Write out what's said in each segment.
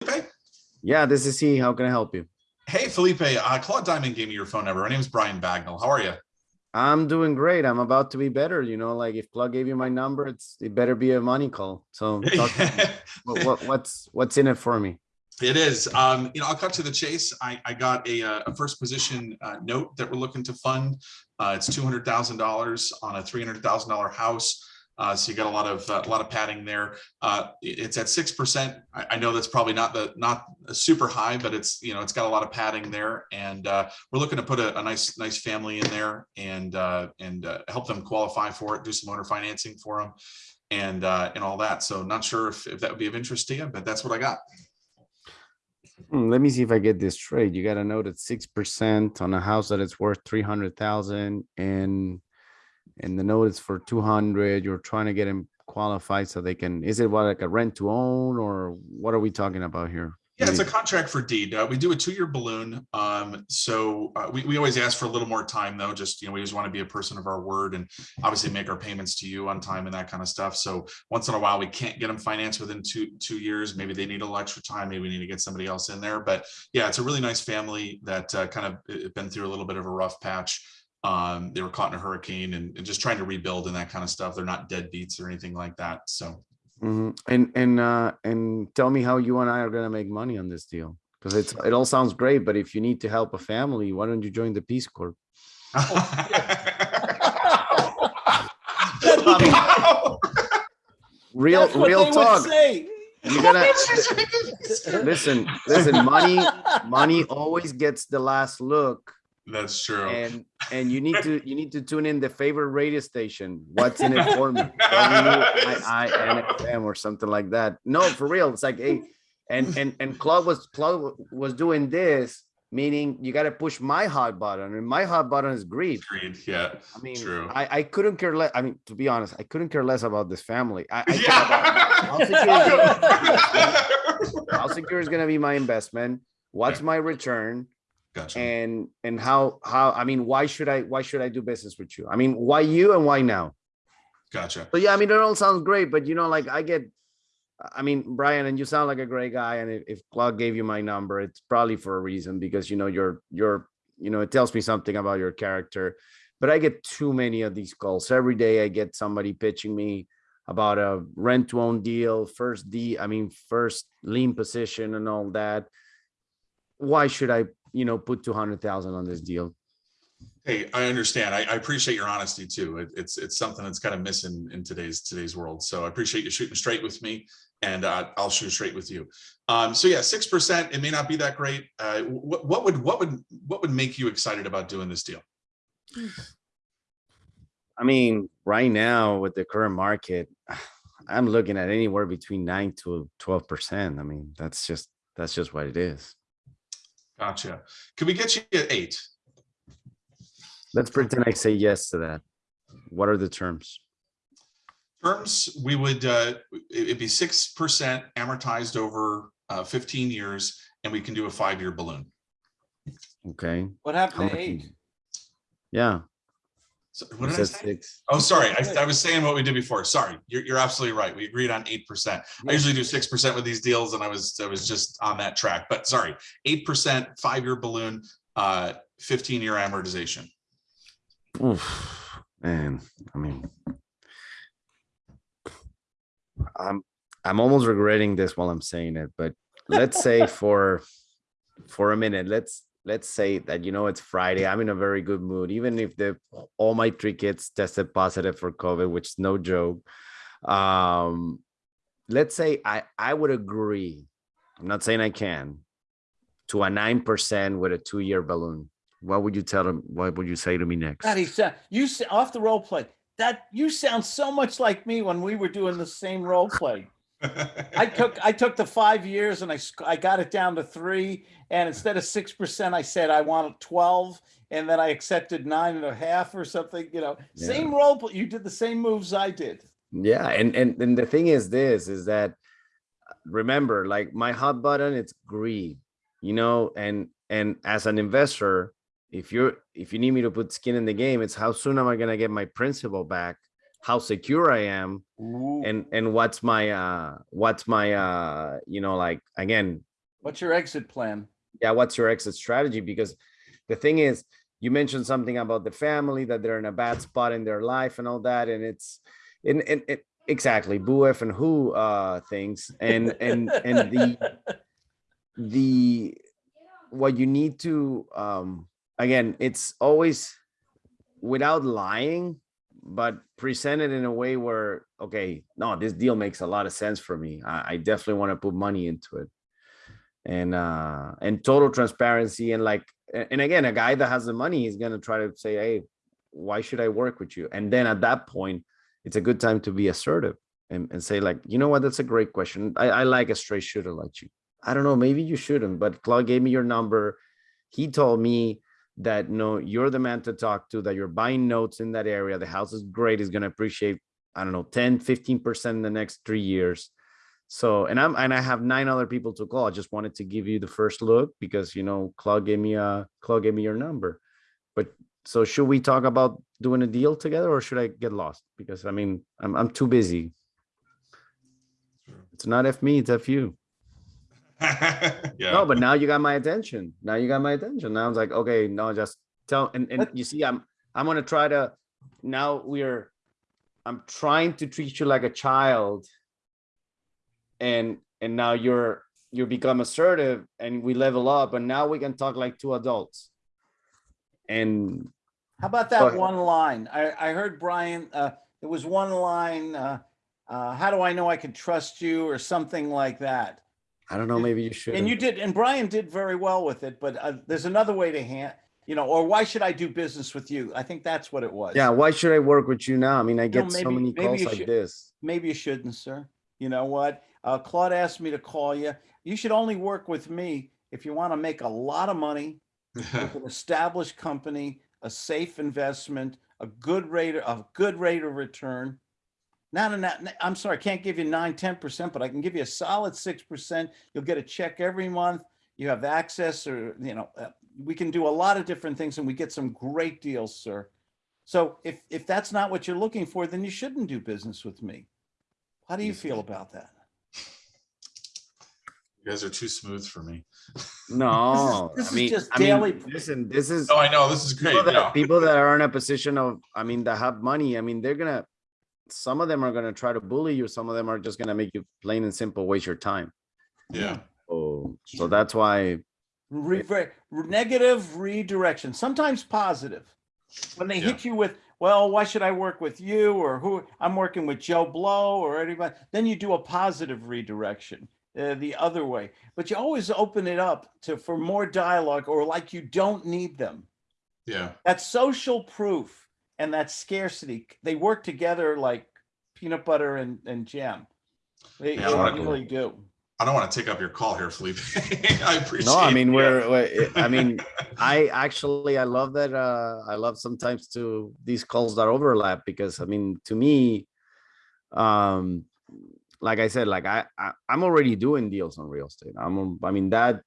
Felipe? Yeah, this is he. How can I help you? Hey, Felipe, uh, Claude Diamond gave me your phone number. My name is Brian Bagnall. How are you? I'm doing great. I'm about to be better. You know, like if Claude gave you my number, it's it better be a money call. So talk to me. what, what what's what's in it for me? It is. Um, you know, I'll cut to the chase. I, I got a, uh, a first position uh, note that we're looking to fund. Uh, it's two hundred thousand dollars on a three hundred thousand dollar house. Uh, so you got a lot of uh, a lot of padding there. Uh, it's at six percent. I, know that's probably not the not super high, but it's you know it's got a lot of padding there, and uh, we're looking to put a, a nice nice family in there and and help them qualify for it, do some owner financing for them, and and all that. So not sure if, if that would be of interest to you, but that's what I got. Hmm, let me see if I get this straight. You got a note at six percent on a house that is worth three hundred thousand and and the note is for two hundred. You're trying to get them qualified so they can. Is it what like a rent to own or what are we talking about here? Yeah, it's a contract for deed. Uh, we do a two-year balloon. Um, so uh, we, we always ask for a little more time though, just, you know, we just want to be a person of our word and obviously make our payments to you on time and that kind of stuff. So once in a while, we can't get them financed within two, two years. Maybe they need a little extra time. Maybe we need to get somebody else in there. But yeah, it's a really nice family that uh, kind of uh, been through a little bit of a rough patch. Um, they were caught in a hurricane and, and just trying to rebuild and that kind of stuff. They're not deadbeats or anything like that. So Mhm. And and uh and tell me how you and I are gonna make money on this deal. Because it's it all sounds great, but if you need to help a family, why don't you join the Peace Corps? Wow. Real That's what real they would talk. say. You're gonna listen, listen, money, money always gets the last look. That's true. And and you need to you need to tune in the favorite radio station. What's in it for me? WIINFM or something like that. No, for real. It's like hey, and and and Claude was Claude was doing this, meaning you got to push my hot button, and my hot button is greed. Agreed. Yeah. I mean, True. I I couldn't care less. I mean, to be honest, I couldn't care less about this family. I, I Yeah. how secure is going to be my investment what's my return Gotcha. and and how how i mean why should i why should i do business with you? I mean why you and why now? Gotcha. so yeah i mean it all sounds great but you know like i get i mean brian and you sound like a great guy and if, if claude gave you my number it's probably for a reason because you know you're you're you know it tells me something about your character. But i get too many of these calls. Every day i get somebody pitching me about a rent to own deal first d i mean first lien position and all that. Why should i you know put 200,000 on this deal Hey, I understand. I, I appreciate your honesty too. It, it's it's something that's kind of missing in today's today's world. So I appreciate you shooting straight with me, and uh, I'll shoot straight with you. Um, so yeah, six percent. It may not be that great. Uh, what, what would what would what would make you excited about doing this deal? i mean right now with the current market i'm looking at anywhere between 9 to 12 percent i mean that's just that's just what it is Gotcha. Can we get you at eight? let's pretend i say yes to that what are the terms Terms, we would, uh, it- it'd be six percent amortized over uh, fifteen years, and we can do a five-year balloon. okay What How happened much to eight? it? yeah So what did I say? six Oh, sorry. I, I was saying what we did before. Sorry. You're, you're absolutely right. We agreed on eight percent. I usually do six percent with these deals and I was, I was just on that track, but sorry, eight percent, five-year balloon, uh, fifteen-year amortization. Oof, man i mean i'm i'm almost regretting this while i'm saying it but let's say for for a minute let's let's say that you know it's friday i'm in a very good mood even if the all my three kids tested positive for covid which is no joke um let's say i i would agree i'm not saying i can to a nine percent with a two-year balloon what would you tell them what would you say to me next God, he said, you off the role play. That you sound so much like me when we were doing the same role play. I took I took the five years and I I got it down to three. And instead of six percent, I said I want twelve, and then I accepted nine and a half or something. You know, Yeah. same role. play. You did the same moves I did. Yeah, and and and the thing is this is that remember, like my hot button, it's greed, you know, and and as an investor, if you're if you need me to put skin in the game, it's how soon am I gonna get my principal back, how secure I am, and and what's my uh what's my uh you know like again What's your exit plan? yeah, what's your exit strategy? Because the thing is, you mentioned something about the family that they're in a bad spot in their life and all that, and it's in in it exactly boo F and who uh things and and and the the what you need to um again it's always without lying but present it in a way where okay no this deal makes a lot of sense for me. I, I definitely want to put money into it. And uh and total transparency and like and again a guy that has the money is going to try to say hey why should i work with you? And then at that point it's a good time to be assertive and, and say like you know what? That's a great question. I, I like a straight shooter like you. I don't know maybe you shouldn't but claude gave me your number. He told me that no you're the man to talk to that you're buying notes in that area. The house is great is going to appreciate i don't know 10 15 percent in the next three years. So and i'm and i have nine other people to call. I just wanted to give you the first look because you know claude gave me a claude gave me your number. But so should we talk about doing a deal together or should i get lost? Because i mean i'm, I'm too busy. It's not f me it's f you Yeah. no, but now you got my attention. Now you got my attention. Now I was like, okay, no, just tell and, and you see, I'm I'm gonna try to now we're I'm trying to treat you like a child. And and now you're you become assertive and we level up and now we can talk like two adults. And How about that one line? I, I heard Brian, uh, there was one line, uh, uh, how do I know I can trust you or something like that? I don't know, maybe you should. And you did, and Brian did very well with it, but, uh, there's another way to hand, you know, or why should I do business with you? I think that's what it was. Yeah, why should I work with you now? I mean, I get so maybe- many calls like should- this. Maybe you shouldn't, sir. You know what? Uh, Claude asked me to call you. You should only work with me if you want to make a lot of money with an established company, a safe investment, a good rate, a good rate of return. Not a, not, I'm sorry, I can't give you nine, 10%, but I can give you a solid 6%. You'll get a check every month. You have access or, you know, uh, we can do a lot of different things and we get some great deals, sir. So if, if that's not what you're looking for, then you shouldn't do business with me. How do you feel about that? You guys are too smooth for me. No, This I is mean, just I mean, daily- listen, this is. Oh, I know, this is great. people no. that, people that are in a position of i mean that have money i mean they're gonna some of them are gonna try to bully you some of them are just gonna make you plain and simple waste your time Yeah, oh so that's why Re- re- negative redirection, sometimes positive. When they hit you with, well, why should I work with you? Or who, I'm working with Joe Blow or anybody, then you do a positive redirection uh, the other way. But you always open it up to, for more dialogue or like you don't need them. yeah, That social proof and that scarcity, they work together like peanut butter and, and jam. They Yeah, I they wanna- really do. I don't want to take up your call here, Felipe. I appreciate. no i mean the, uh, we're we're- i mean i actually i love that uh i love sometimes to these calls that overlap because i mean to me um like i said like i, I i'm already doing deals on real estate i'm i mean that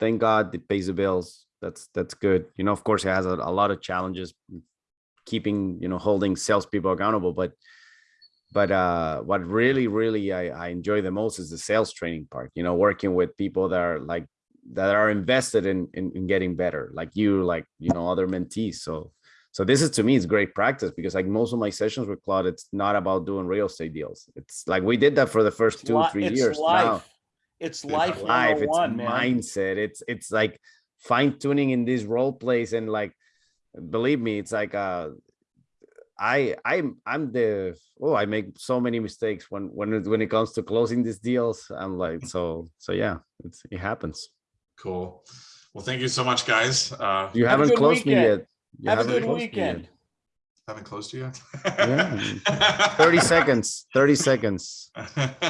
thank god it pays the bills that's that's good you know of course it has a, a lot of challenges keeping you know holding salespeople accountable but but uh what really really I, I enjoy the most is the sales training part you know working with people that are like that are invested in, in in getting better like you like you know other mentees so so this is to me it's great practice because like most of my sessions with claude it's not about doing real estate deals it's like we did that for the first It's two three it's years now life. It's It's life life it's 101, man. mindset it's it's like fine tuning in these role plays and like believe me it's like uh i i'm i'm the oh i make so many mistakes when when it, when it comes to closing these deals i'm like so so yeah it's it happens Cool. Well, thank you so much, guys. Uh, you have haven't good closed me yet You Have a haven't good closed yet. weekend. haven't closed you yet. Yeah. 30 seconds 30 seconds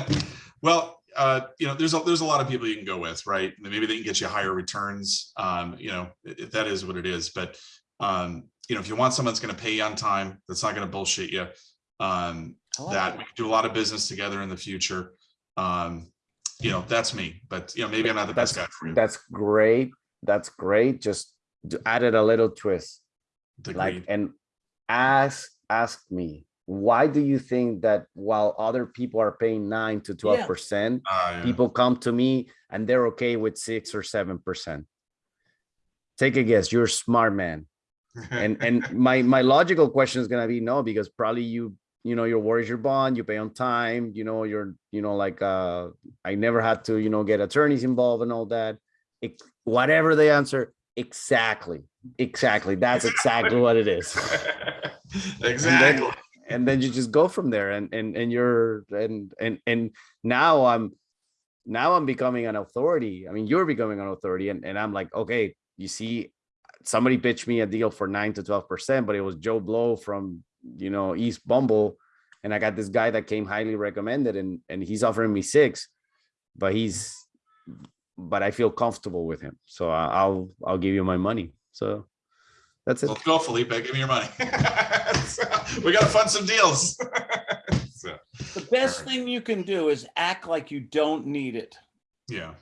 well, uh, you know, there's a there's a lot of people you can go with, right? Maybe they can get you higher returns. Um, you know, it, it- that is what it is. But um, you know, if you want someone that's going to pay you on time, that's not going to bullshit you, um, like that we can do a lot of business together in the future. Um, you know, that's me. But you know, maybe I'm not the best guy for you. that's great that's great just to add it a little twist like and ask ask me why do you think that while other people are paying nine to twelve percent, Uh, yeah. people come to me and they're okay with six or seven percent? Take a guess. You're a smart man. And and my my logical question is gonna be no, because probably you you know your worries your bond, you pay on time, you know, you're you know like uh I never had to you know get attorneys involved and all that. It, whatever the answer, exactly, exactly. That's exactly what it is. Exactly. and then you just go from there and and and you're and and and now i'm now i'm becoming an authority i mean you're becoming an authority and, and i'm like okay you see somebody pitched me a deal for 9 to 12 percent but it was joe blow from you know east bumble and i got this guy that came highly recommended and and he's offering me six but he's but i feel comfortable with him so I- i'll i'll give you my money so that's it Let's go, Felipe. Give me your money. We gotta fund some deals. So, The best Alright. thing you can do is act like you don't need it. Yeah.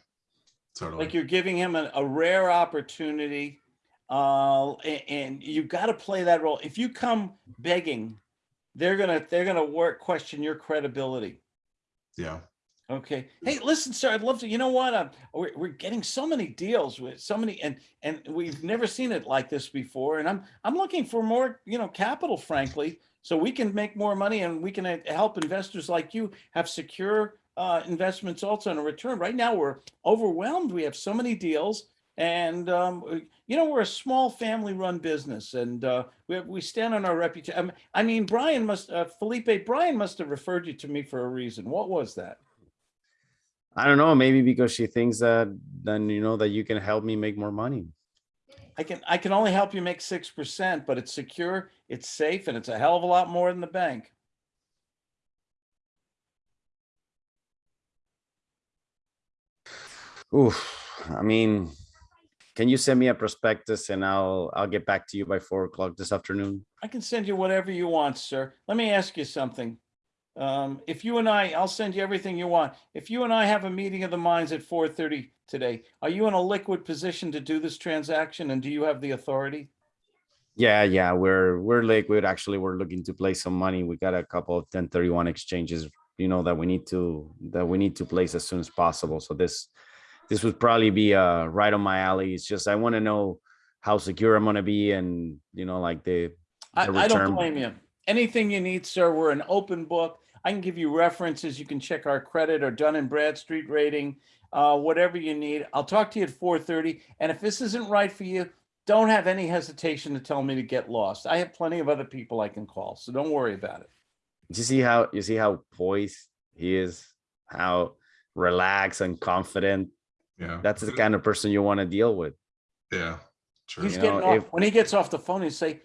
Totally. Like you're giving him a, a rare opportunity. Uh, and, you've got to play that role. If you come begging, they're gonna, they're gonna work, question your credibility. Yeah. Okay. Hey, listen, sir, I'd love to, you know what? Uh, we're, we're getting so many deals with so many, and, and we've never seen it like this before. And I'm, I'm looking for more, you know, capital, frankly, so we can make more money and we can uh, help investors like you have secure uh, investments also in a return. Right now, we're overwhelmed. We have so many deals. And, um, you know, we're a small family run business and uh, we, we stand on our reputation. I mean, Brian must, uh, Felipe, Brian must have referred you to me for a reason. What was that? I don't know, maybe because she thinks that then you know that you can help me make more money. I can, I can only help you make six percent, but it's secure, it's safe, and it's a hell of a lot more than the bank. Oof, I mean, can you send me a prospectus and I'll I'll get back to you by four o'clock this afternoon? I can send you whatever you want, sir. Let me ask you something. Um, if you and I, I'll send you everything you want. If you and I have a meeting of the minds at four thirty today, are you in a liquid position to do this transaction and do you have the authority? Yeah, yeah, we're we're liquid. Actually, we're looking to place some money. We got a couple of 1031 exchanges, you know, that we need to that we need to place as soon as possible. So this this would probably be uh right on my alley. It's just I want to know how secure I'm gonna be and you know, like the I, the I don't blame you. Anything you need, sir, we're an open book. I can give you references. You can check our credit or Dun and Bradstreet rating, uh, whatever you need. I'll talk to you at four thirty. And if this isn't right for you, don't have any hesitation to tell me to get lost. I have plenty of other people I can call, so don't worry about it. you see how you see how poised he is, how relaxed and confident. Yeah. That's the kind of person you want to deal with. Yeah. True. He's You getting know, off, if- when he gets off the phone, he'll say,